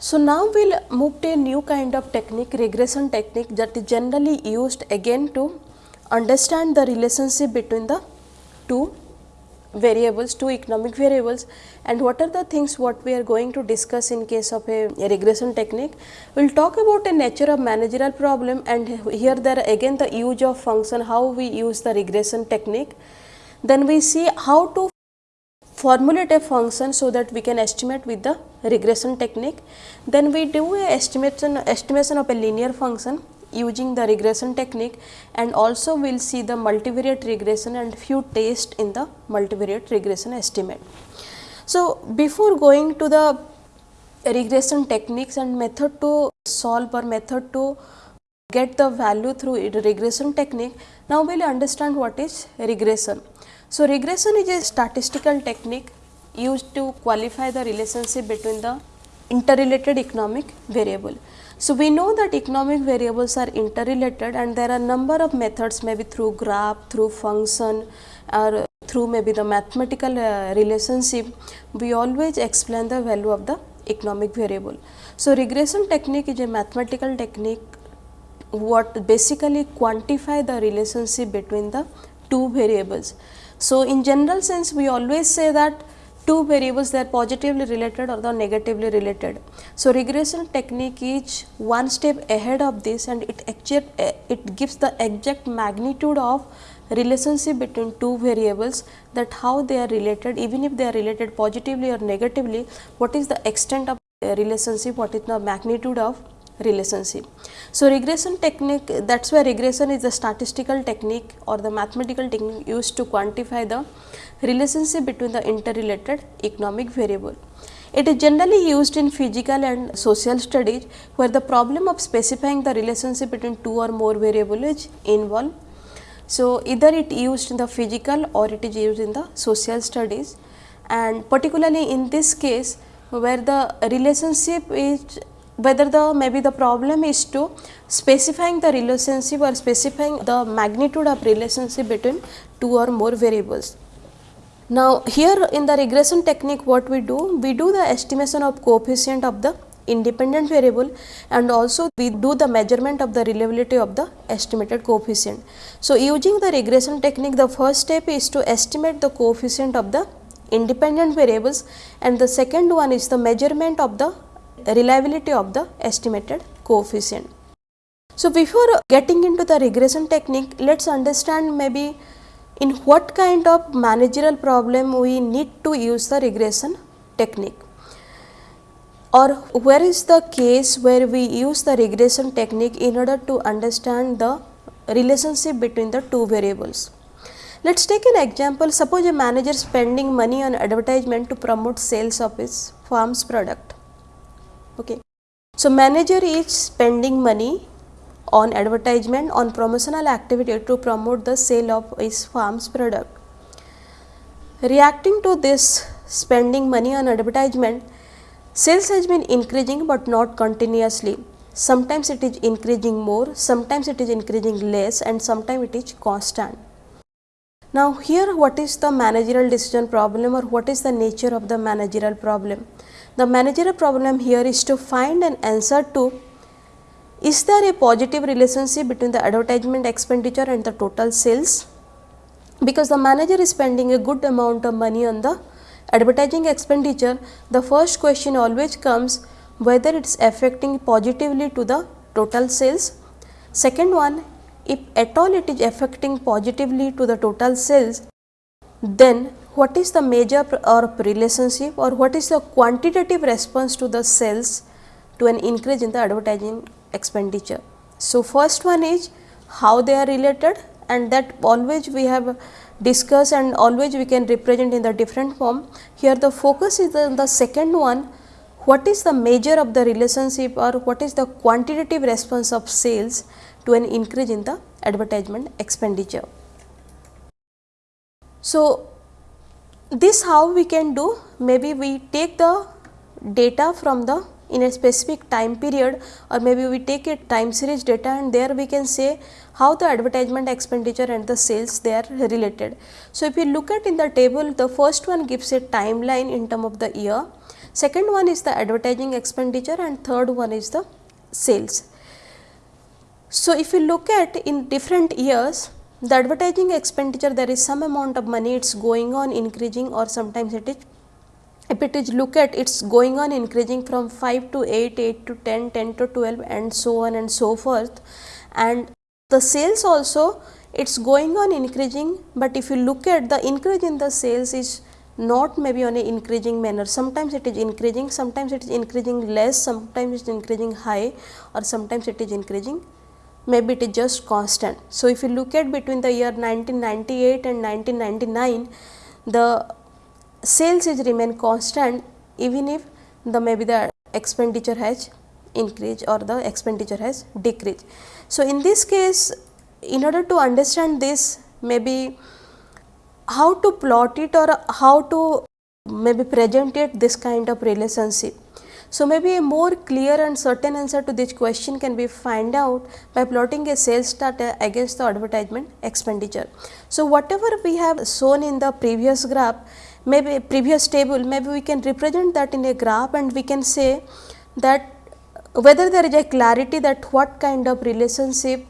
So now we'll move to a new kind of technique, regression technique that is generally used again to understand the relationship between the two variables, two economic variables and what are the things what we are going to discuss in case of a, a regression technique. We will talk about a nature of managerial problem and here there again the use of function, how we use the regression technique. Then we see how to formulate a function so that we can estimate with the regression technique. Then we do a estimation, estimation of a linear function using the regression technique and also we will see the multivariate regression and few tests in the multivariate regression estimate. So, before going to the regression techniques and method to solve or method to get the value through regression technique, now we will understand what is regression. So, regression is a statistical technique used to qualify the relationship between the interrelated economic variable. So, we know that economic variables are interrelated and there are number of methods maybe through graph, through function or through maybe the mathematical uh, relationship, we always explain the value of the economic variable. So, regression technique is a mathematical technique what basically quantify the relationship between the two variables. So, in general sense we always say that two variables they are positively related or the negatively related. So, regression technique is one step ahead of this and it exact, eh, it gives the exact magnitude of relationship between two variables that how they are related even if they are related positively or negatively what is the extent of relationship what is the magnitude of relationship. So, regression technique that is why regression is the statistical technique or the mathematical technique used to quantify the relationship between the interrelated economic variable. It is generally used in physical and social studies where the problem of specifying the relationship between two or more variables is involved. So, either it used in the physical or it is used in the social studies and particularly in this case where the relationship is whether the maybe the problem is to specifying the relationship or specifying the magnitude of relationship between two or more variables. Now, here in the regression technique what we do? We do the estimation of coefficient of the independent variable and also we do the measurement of the reliability of the estimated coefficient. So, using the regression technique the first step is to estimate the coefficient of the independent variables and the second one is the measurement of the reliability of the estimated coefficient. So, before getting into the regression technique, let us understand maybe in what kind of managerial problem we need to use the regression technique or where is the case where we use the regression technique in order to understand the relationship between the two variables. Let us take an example, suppose a manager spending money on advertisement to promote sales of his farm's product. Okay. So, manager is spending money on advertisement on promotional activity to promote the sale of his farm's product. Reacting to this spending money on advertisement, sales has been increasing but not continuously. Sometimes it is increasing more, sometimes it is increasing less and sometimes it is constant. Now, here what is the managerial decision problem or what is the nature of the managerial problem? The managerial problem here is to find an answer to is there a positive relationship between the advertisement expenditure and the total sales? Because the manager is spending a good amount of money on the advertising expenditure, the first question always comes whether it is affecting positively to the total sales. Second one, if at all it is affecting positively to the total sales, then what is the major or relationship or what is the quantitative response to the sales to an increase in the advertising expenditure. So, first one is how they are related and that always we have discussed and always we can represent in the different form. Here the focus is on the second one what is the measure of the relationship or what is the quantitative response of sales to an increase in the advertisement expenditure. So, this how we can do maybe we take the data from the in a specific time period or maybe we take a time series data and there we can say how the advertisement expenditure and the sales they are related. So, if you look at in the table the first one gives a timeline in term of the year, second one is the advertising expenditure and third one is the sales. So, if you look at in different years the advertising expenditure there is some amount of money it is going on increasing or sometimes it is if it is look at it is going on increasing from 5 to 8, 8 to 10, 10 to 12 and so on and so forth and the sales also it is going on increasing, but if you look at the increase in the sales is not maybe on a increasing manner. Sometimes it is increasing, sometimes it is increasing less, sometimes it is increasing high or sometimes it is increasing maybe it is just constant. So, if you look at between the year 1998 and 1999, the sales is remain constant even if the maybe the expenditure has increased or the expenditure has decreased. So, in this case in order to understand this maybe how to plot it or how to maybe present it this kind of relationship. So, maybe a more clear and certain answer to this question can be find out by plotting a sales data against the advertisement expenditure. So, whatever we have shown in the previous graph maybe previous table maybe we can represent that in a graph and we can say that whether there is a clarity that what kind of relationship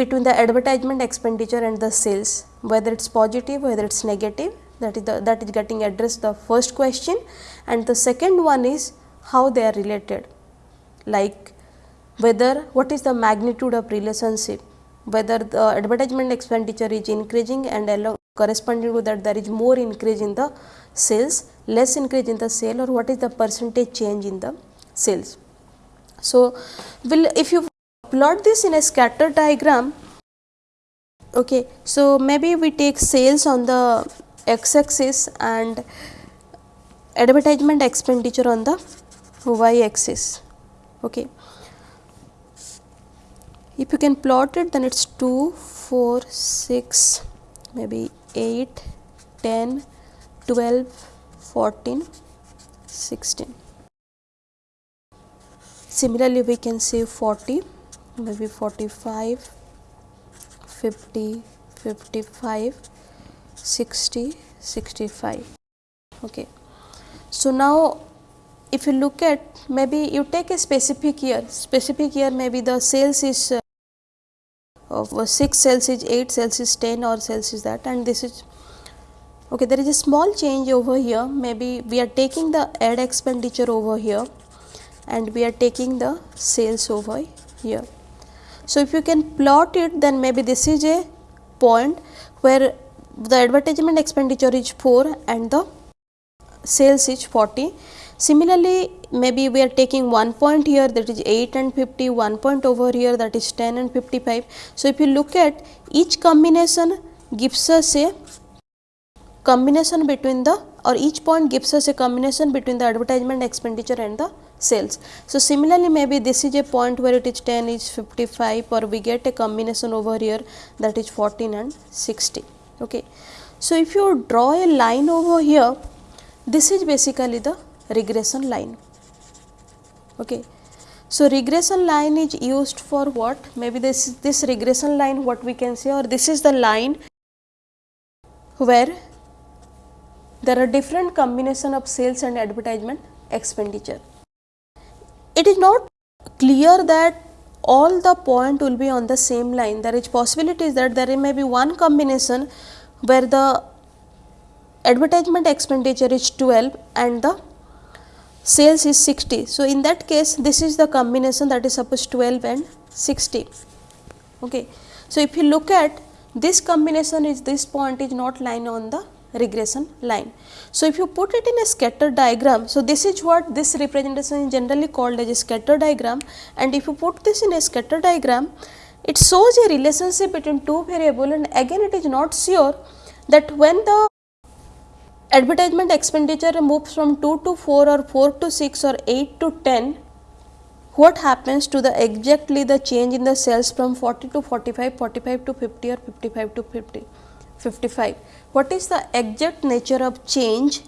between the advertisement expenditure and the sales whether it is positive whether it is negative that is the that is getting addressed the first question. And the second one is how they are related. Like whether what is the magnitude of relationship? Whether the advertisement expenditure is increasing and along corresponding to that there is more increase in the sales less increase in the sale or what is the percentage change in the sales. So, will if you plot this in a scatter diagram, okay, so maybe we take sales on the x axis and advertisement expenditure on the y axis. Okay. If you can plot it then it is 2, 4, 6, maybe 8, 10, 12, 14, 16. Similarly, we can say 40, maybe 45, 50, 55, 60, 65. Okay. So, now if you look at maybe you take a specific year, specific year maybe the sales is uh, uh, of 6 cells is 8 cells is 10 or cells is that and this is okay there is a small change over here maybe we are taking the ad expenditure over here and we are taking the sales over here. So, if you can plot it then maybe this is a point where the advertisement expenditure is 4 and the sales is 40. Similarly, maybe we are taking one point here that is 8 and 50, one point over here that is 10 and 55. So, if you look at each combination gives us a combination between the or each point gives us a combination between the advertisement expenditure and the sales. So, similarly maybe this is a point where it is 10 is 55 or we get a combination over here that is 14 and 60. Okay. So, if you draw a line over here this is basically the regression line. Okay. So, regression line is used for what maybe this this regression line what we can say or this is the line where there are different combination of sales and advertisement expenditure it is not clear that all the point will be on the same line. There is possibilities that there may be one combination where the advertisement expenditure is 12 and the sales is 60. So, in that case this is the combination that is suppose 12 and 60. Okay. So, if you look at this combination is this point is not line on the regression line. So, if you put it in a scatter diagram, so this is what this representation is generally called as a scatter diagram and if you put this in a scatter diagram, it shows a relationship between two variable and again it is not sure that when the advertisement expenditure moves from 2 to 4 or 4 to 6 or 8 to 10, what happens to the exactly the change in the sales from 40 to 45, 45 to 50 or 55 to 50, 55 what is the exact nature of change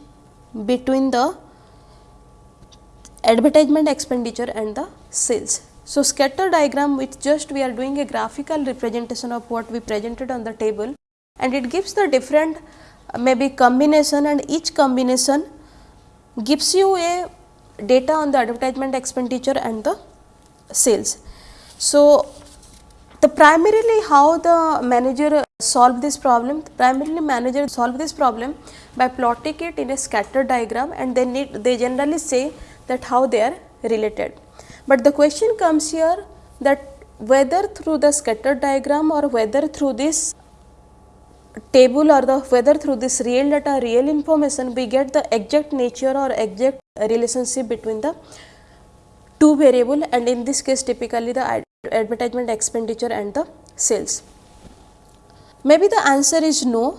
between the advertisement expenditure and the sales. So, scatter diagram which just we are doing a graphical representation of what we presented on the table and it gives the different uh, maybe combination and each combination gives you a data on the advertisement expenditure and the sales. So, the primarily how the manager solve this problem, primarily manager solve this problem by plotting it in a scatter diagram and they need they generally say that how they are related. But the question comes here that whether through the scatter diagram or whether through this table or the whether through this real data real information we get the exact nature or exact relationship between the two variable and in this case typically the advertisement expenditure and the sales. Maybe the answer is no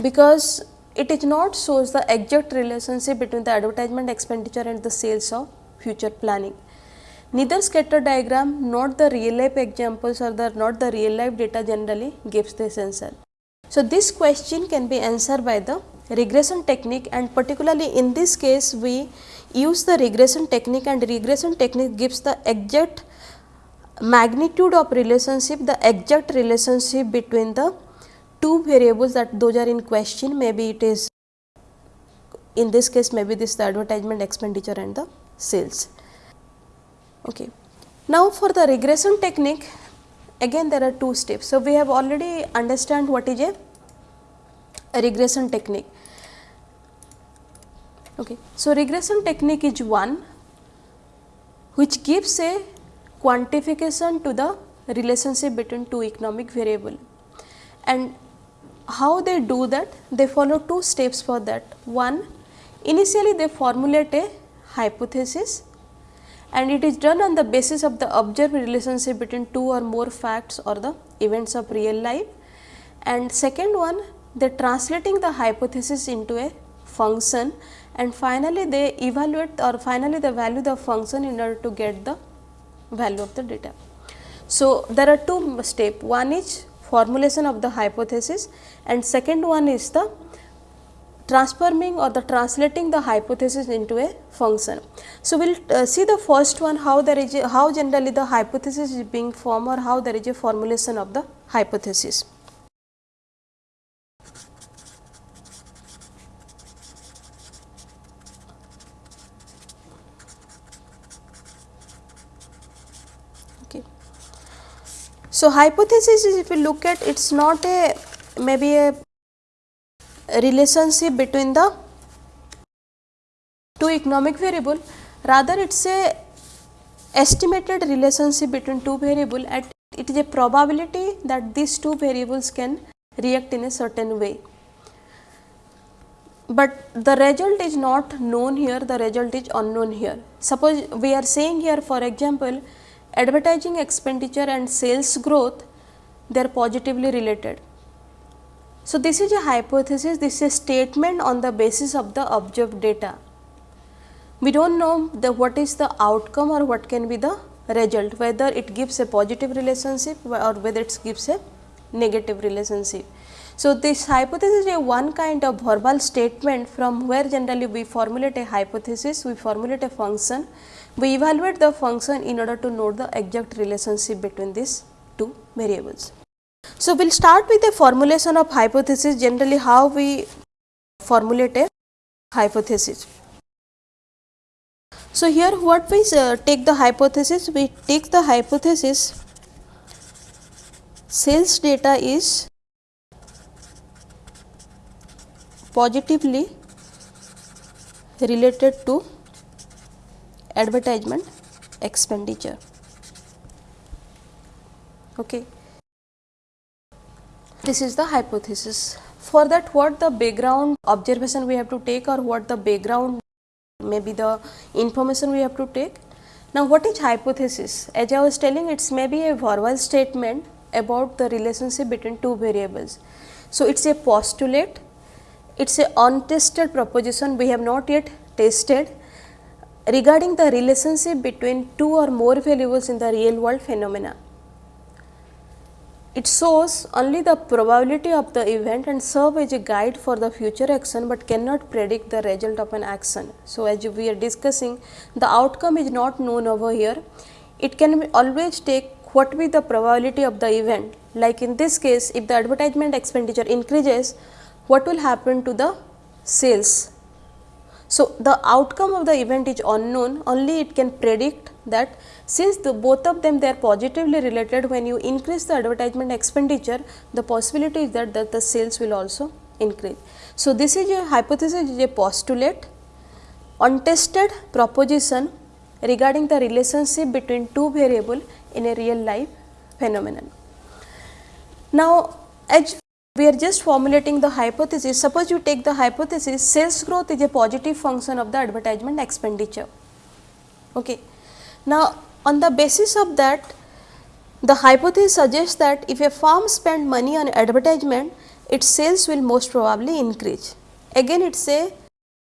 because it is not shows the exact relationship between the advertisement expenditure and the sales of future planning. Neither scatter diagram not the real life examples or the not the real life data generally gives this answer. So, this question can be answered by the regression technique and particularly in this case we use the regression technique and regression technique gives the exact magnitude of relationship the exact relationship between the two variables that those are in question maybe it is in this case maybe this the advertisement expenditure and the sales. Okay. Now, for the regression technique again there are two steps. So, we have already understand what is a, a regression technique. Okay. So, regression technique is one which gives a quantification to the relationship between two economic variable and how they do that they follow two steps for that one initially they formulate a hypothesis and it is done on the basis of the observed relationship between two or more facts or the events of real life. And second one they translating the hypothesis into a function and finally they evaluate or finally they value the function in order to get the value of the data. So, there are two step one is formulation of the hypothesis and second one is the transforming or the translating the hypothesis into a function. So, we will uh, see the first one how there is a, how generally the hypothesis is being formed or how there is a formulation of the hypothesis. Okay. So, hypothesis is if you look at it is not a maybe a relationship between the two economic variable rather it is a estimated relationship between two variable at it is a probability that these two variables can react in a certain way. But the result is not known here, the result is unknown here. Suppose we are saying here for example, advertising expenditure and sales growth they are positively related so, this is a hypothesis, this is a statement on the basis of the observed data. We do not know the what is the outcome or what can be the result, whether it gives a positive relationship or whether it gives a negative relationship. So, this hypothesis is a one kind of verbal statement from where generally we formulate a hypothesis, we formulate a function, we evaluate the function in order to know the exact relationship between these two variables. So, we will start with the formulation of hypothesis generally how we formulate a hypothesis. So, here what we uh, take the hypothesis we take the hypothesis sales data is positively related to advertisement expenditure. Okay this is the hypothesis. For that what the background observation we have to take or what the background maybe the information we have to take. Now, what is hypothesis? As I was telling it is maybe a verbal statement about the relationship between two variables. So, it is a postulate, it is a untested proposition we have not yet tested regarding the relationship between two or more variables in the real world phenomena it shows only the probability of the event and serve as a guide for the future action, but cannot predict the result of an action. So, as we are discussing the outcome is not known over here. It can always take what be the probability of the event like in this case if the advertisement expenditure increases what will happen to the sales. So, the outcome of the event is unknown only it can predict that since the both of them they are positively related when you increase the advertisement expenditure the possibility is that, that the sales will also increase. So, this is a hypothesis is a postulate untested proposition regarding the relationship between two variable in a real life phenomenon. Now, as we are just formulating the hypothesis, suppose you take the hypothesis sales growth is a positive function of the advertisement expenditure. Okay. Now, on the basis of that the hypothesis suggests that if a firm spend money on advertisement, its sales will most probably increase. Again it is a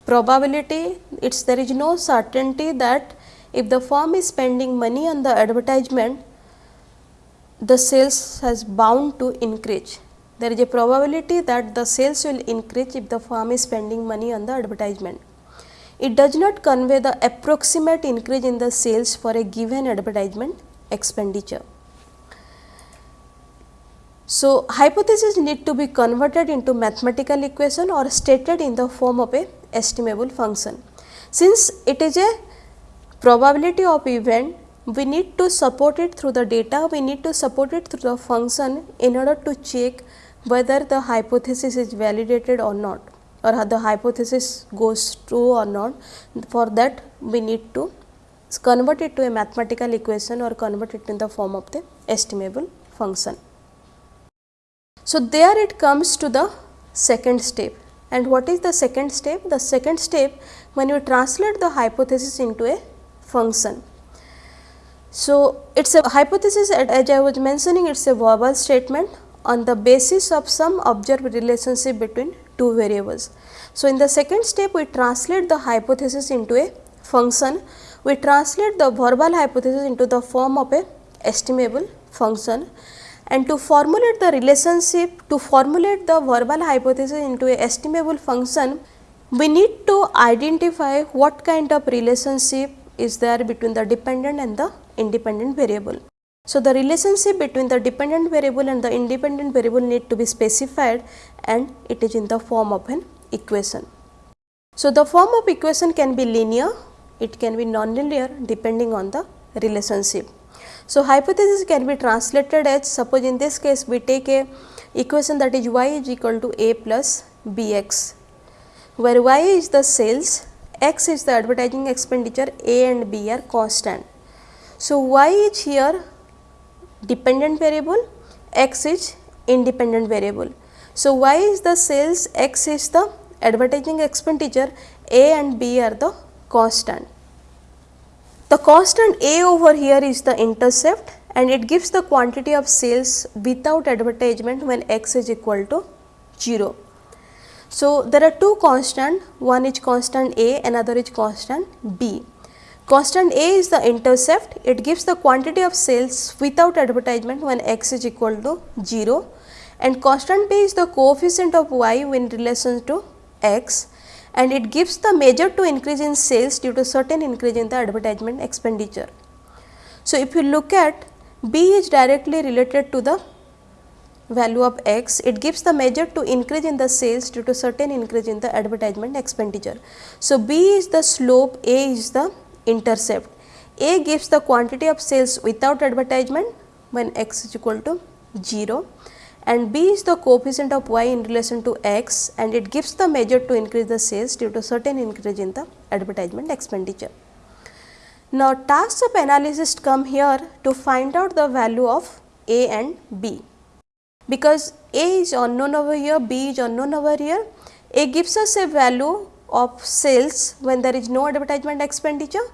probability, it's there is no certainty that if the firm is spending money on the advertisement, the sales has bound to increase. There is a probability that the sales will increase if the firm is spending money on the advertisement. It does not convey the approximate increase in the sales for a given advertisement expenditure. So, hypothesis need to be converted into mathematical equation or stated in the form of a estimable function. Since it is a probability of event we need to support it through the data we need to support it through the function in order to check whether the hypothesis is validated or not or the hypothesis goes true or not for that we need to convert it to a mathematical equation or convert it in the form of the estimable function. So, there it comes to the second step and what is the second step? The second step when you translate the hypothesis into a function. So, it is a hypothesis as I was mentioning it is a verbal statement on the basis of some observed relationship between two variables. So, in the second step we translate the hypothesis into a function, we translate the verbal hypothesis into the form of a estimable function and to formulate the relationship to formulate the verbal hypothesis into a estimable function we need to identify what kind of relationship is there between the dependent and the independent variable. So, the relationship between the dependent variable and the independent variable need to be specified and it is in the form of an equation. So, the form of equation can be linear, it can be non-linear depending on the relationship. So, hypothesis can be translated as suppose in this case we take a equation that is y is equal to a plus bx where y is the sales x is the advertising expenditure, A and B are constant. So, y is here dependent variable, x is independent variable. So, y is the sales, x is the advertising expenditure, A and B are the constant. The constant A over here is the intercept and it gives the quantity of sales without advertisement when x is equal to 0. So, there are two constant, one is constant A, another is constant B. Constant A is the intercept, it gives the quantity of sales without advertisement when x is equal to 0 and constant B is the coefficient of y in relation to x. And it gives the measure to increase in sales due to certain increase in the advertisement expenditure. So, if you look at B is directly related to the value of x, it gives the measure to increase in the sales due to certain increase in the advertisement expenditure. So, B is the slope, A is the intercept. A gives the quantity of sales without advertisement when x is equal to 0 and B is the coefficient of y in relation to x and it gives the measure to increase the sales due to certain increase in the advertisement expenditure. Now, tasks of analysis come here to find out the value of A and B because A is unknown over here, B is unknown over here. A gives us a value of sales when there is no advertisement expenditure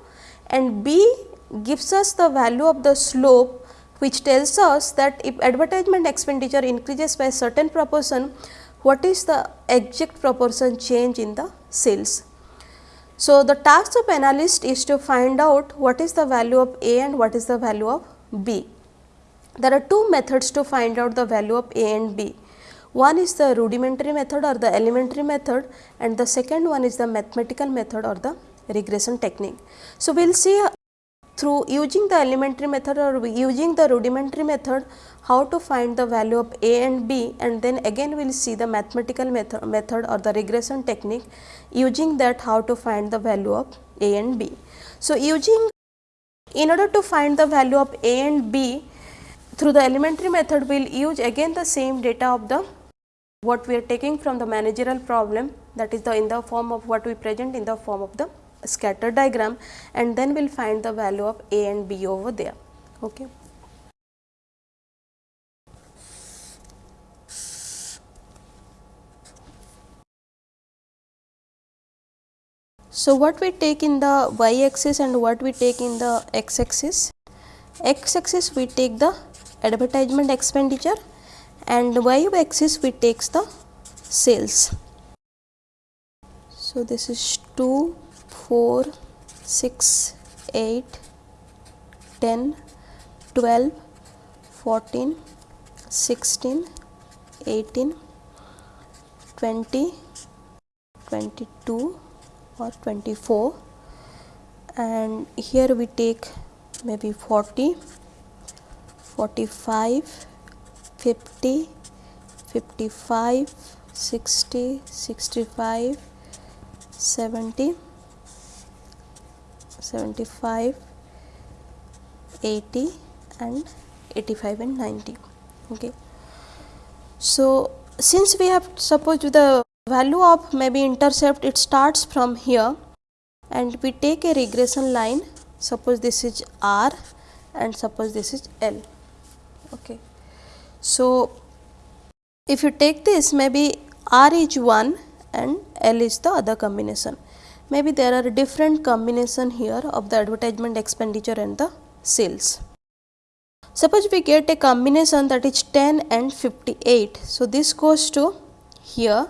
and B gives us the value of the slope which tells us that if advertisement expenditure increases by certain proportion, what is the exact proportion change in the sales. So, the task of analyst is to find out what is the value of A and what is the value of B there are two methods to find out the value of a and b. One is the rudimentary method or the elementary method and the second one is the mathematical method or the regression technique. So, we will see uh, through using the elementary method or using the rudimentary method how to find the value of a and b and then again we will see the mathematical method, method or the regression technique using that how to find the value of a and b. So, using in order to find the value of a and b through the elementary method we will use again the same data of the what we are taking from the managerial problem that is the in the form of what we present in the form of the scatter diagram and then we will find the value of a and b over there. Okay. So, what we take in the y axis and what we take in the x axis? X axis we take the advertisement expenditure and y axis we takes the sales. So, this is 2, 4, 6, 8, 10, 12, 14, 16, 18, 20, 22 or 24 and here we take maybe 40 45 50 55 60 65 70 75 80 and 85 and 90 okay. So since we have suppose the value of maybe intercept it starts from here and we take a regression line. Suppose this is r and suppose this is l. Okay so if you take this maybe r is 1 and l is the other combination. Maybe there are different combination here of the advertisement expenditure and the sales. Suppose we get a combination that is 10 and 58 so this goes to here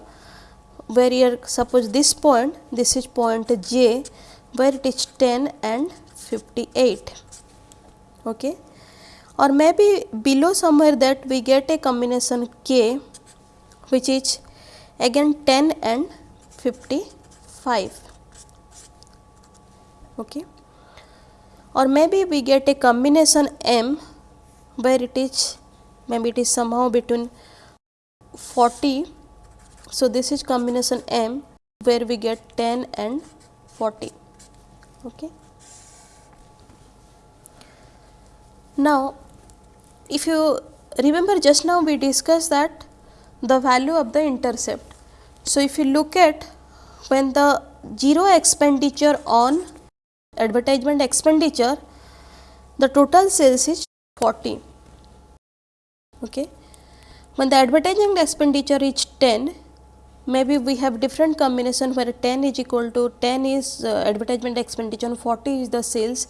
where here suppose this point this is point j where it is 10 and 58 okay or maybe below somewhere that we get a combination k which is again 10 and 55 okay or maybe we get a combination m where it is maybe it is somehow between 40 so, this is combination M where we get 10 and 40. Okay. Now, if you remember just now we discussed that the value of the intercept. So, if you look at when the 0 expenditure on advertisement expenditure, the total sales is 40. Okay. When the advertising expenditure is 10, maybe we have different combination where 10 is equal to 10 is uh, advertisement expenditure 40 is the sales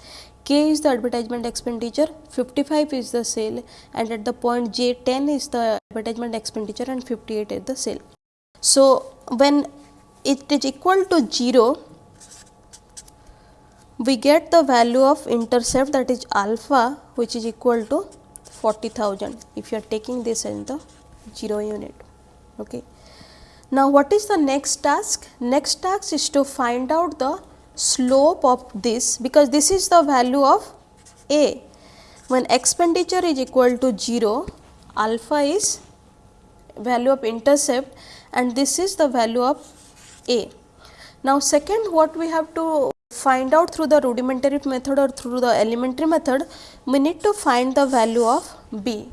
k is the advertisement expenditure 55 is the sale and at the point j 10 is the advertisement expenditure and 58 is the sale so when it is equal to 0 we get the value of intercept that is alpha which is equal to 40000 if you are taking this in the 0 unit okay now, what is the next task? Next task is to find out the slope of this because this is the value of A. When expenditure is equal to 0, alpha is value of intercept and this is the value of A. Now, second what we have to find out through the rudimentary method or through the elementary method, we need to find the value of B.